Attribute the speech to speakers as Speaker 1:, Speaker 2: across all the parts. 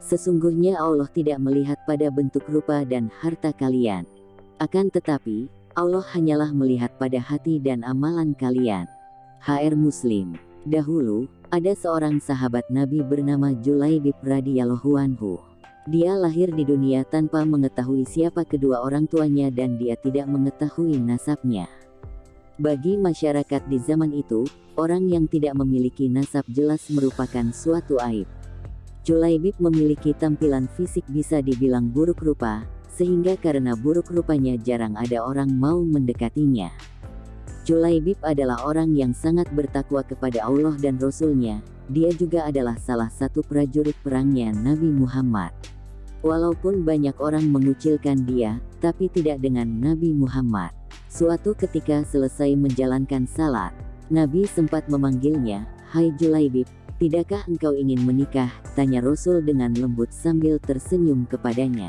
Speaker 1: Sesungguhnya Allah tidak melihat pada bentuk rupa dan harta kalian. Akan tetapi, Allah hanyalah melihat pada hati dan amalan kalian. HR Muslim Dahulu, ada seorang sahabat Nabi bernama Julaibib radhiyallahu anhu. Dia lahir di dunia tanpa mengetahui siapa kedua orang tuanya dan dia tidak mengetahui nasabnya. Bagi masyarakat di zaman itu, orang yang tidak memiliki nasab jelas merupakan suatu aib. Julaibib memiliki tampilan fisik bisa dibilang buruk rupa, sehingga karena buruk rupanya jarang ada orang mau mendekatinya. Julaibib adalah orang yang sangat bertakwa kepada Allah dan Rasulnya, dia juga adalah salah satu prajurit perangnya Nabi Muhammad. Walaupun banyak orang mengucilkan dia, tapi tidak dengan Nabi Muhammad. Suatu ketika selesai menjalankan salat, Nabi sempat memanggilnya, Hai Julaibib, tidakkah engkau ingin menikah? Tanya Rasul dengan lembut sambil tersenyum kepadanya.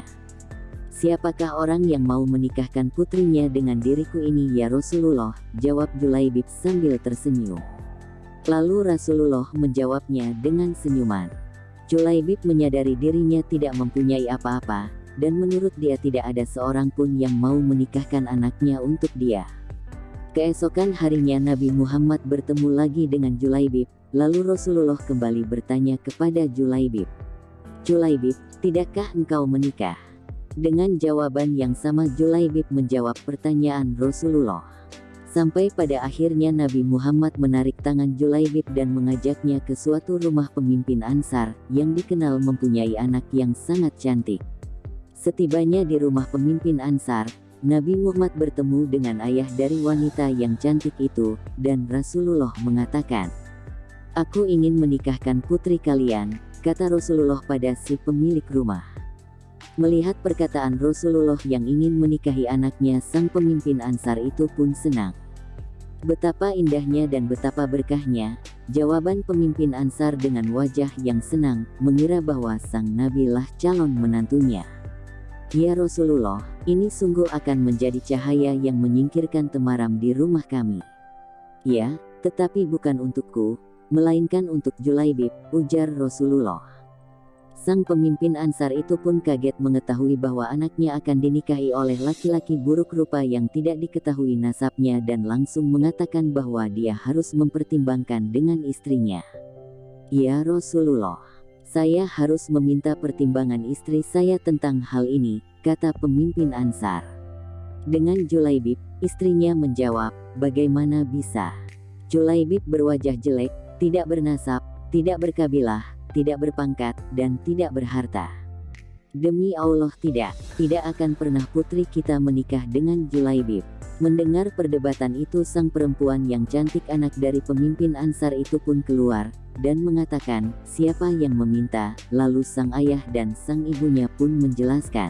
Speaker 1: Siapakah orang yang mau menikahkan putrinya dengan diriku ini ya Rasulullah? Jawab Julaibib sambil tersenyum. Lalu Rasulullah menjawabnya dengan senyuman. Julaibib menyadari dirinya tidak mempunyai apa-apa, dan menurut dia tidak ada seorang pun yang mau menikahkan anaknya untuk dia. Keesokan harinya Nabi Muhammad bertemu lagi dengan Julaibib, lalu Rasulullah kembali bertanya kepada Julaibib. Julaibib, tidakkah engkau menikah? Dengan jawaban yang sama Julaibib menjawab pertanyaan Rasulullah. Sampai pada akhirnya Nabi Muhammad menarik tangan Julaibib dan mengajaknya ke suatu rumah pemimpin Ansar, yang dikenal mempunyai anak yang sangat cantik. Setibanya di rumah pemimpin Ansar, Nabi Muhammad bertemu dengan ayah dari wanita yang cantik itu, dan Rasulullah mengatakan, Aku ingin menikahkan putri kalian, kata Rasulullah pada si pemilik rumah. Melihat perkataan Rasulullah yang ingin menikahi anaknya sang pemimpin Ansar itu pun senang. Betapa indahnya dan betapa berkahnya, jawaban pemimpin Ansar dengan wajah yang senang, mengira bahwa sang Nabi lah calon menantunya. Ya Rasulullah, ini sungguh akan menjadi cahaya yang menyingkirkan temaram di rumah kami. Ya, tetapi bukan untukku, melainkan untuk Julaibib, ujar Rasulullah. Sang pemimpin Ansar itu pun kaget mengetahui bahwa anaknya akan dinikahi oleh laki-laki buruk rupa yang tidak diketahui nasabnya dan langsung mengatakan bahwa dia harus mempertimbangkan dengan istrinya. Ya Rasulullah, saya harus meminta pertimbangan istri saya tentang hal ini, kata pemimpin Ansar. Dengan Julaibib, istrinya menjawab, bagaimana bisa? Julaibib berwajah jelek, tidak bernasab, tidak berkabilah, tidak berpangkat, dan tidak berharta. Demi Allah tidak, tidak akan pernah putri kita menikah dengan Julaibib. Mendengar perdebatan itu sang perempuan yang cantik anak dari pemimpin Ansar itu pun keluar, dan mengatakan, siapa yang meminta, lalu sang ayah dan sang ibunya pun menjelaskan.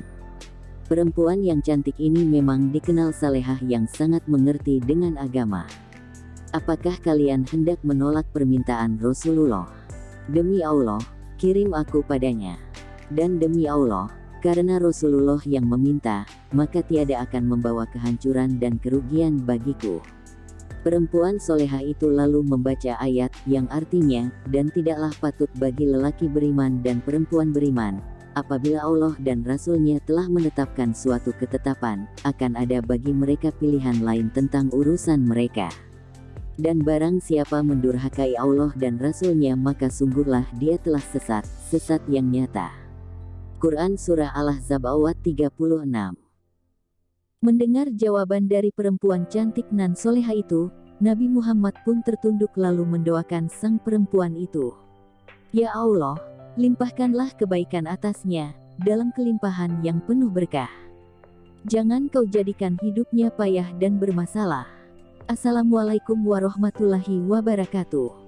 Speaker 1: Perempuan yang cantik ini memang dikenal salehah yang sangat mengerti dengan agama. Apakah kalian hendak menolak permintaan Rasulullah? Demi Allah, kirim aku padanya. Dan demi Allah, karena Rasulullah yang meminta, maka tiada akan membawa kehancuran dan kerugian bagiku. Perempuan soleha itu lalu membaca ayat yang artinya, dan tidaklah patut bagi lelaki beriman dan perempuan beriman, apabila Allah dan Rasulnya telah menetapkan suatu ketetapan, akan ada bagi mereka pilihan lain tentang urusan mereka. Dan barang siapa mendurhakai Allah dan Rasulnya maka sungguhlah dia telah sesat, sesat yang nyata. Quran Surah Al-Ahzab ayat 36 Mendengar jawaban dari perempuan cantik nan soleha itu, Nabi Muhammad pun tertunduk lalu mendoakan sang perempuan itu. Ya Allah, limpahkanlah kebaikan atasnya, dalam kelimpahan yang penuh berkah. Jangan kau jadikan hidupnya payah dan bermasalah. Assalamualaikum warahmatullahi wabarakatuh.